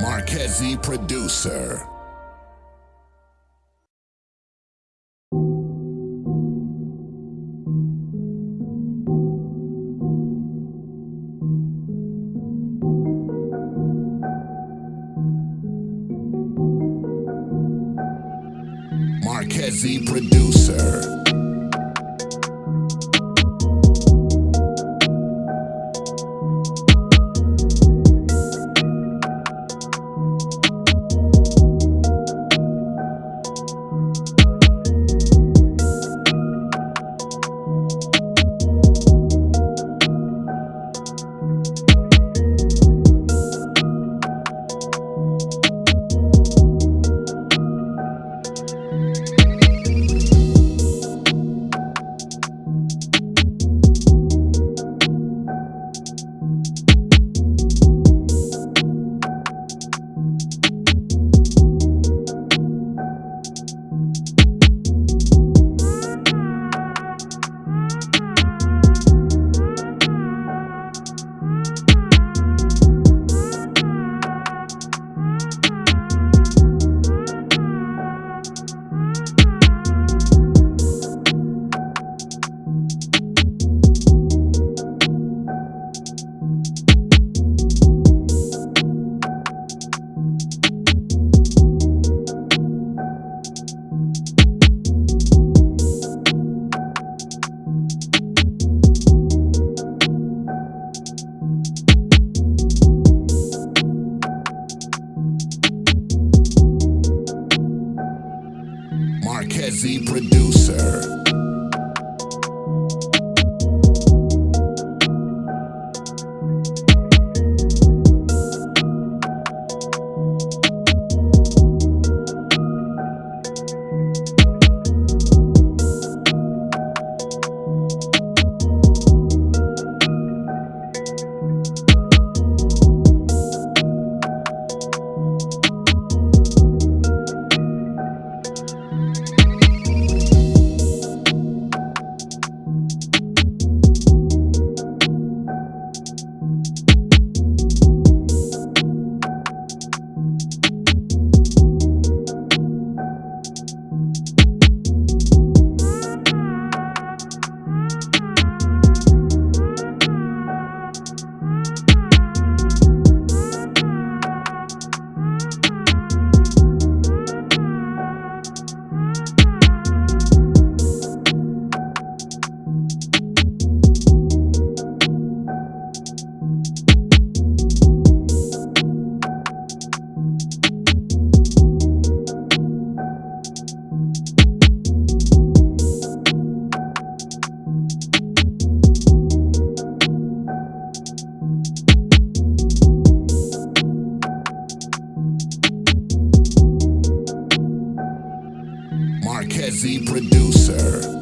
Marquezzi producer. Marquezzi producer. you Marquezzi producer. Producer.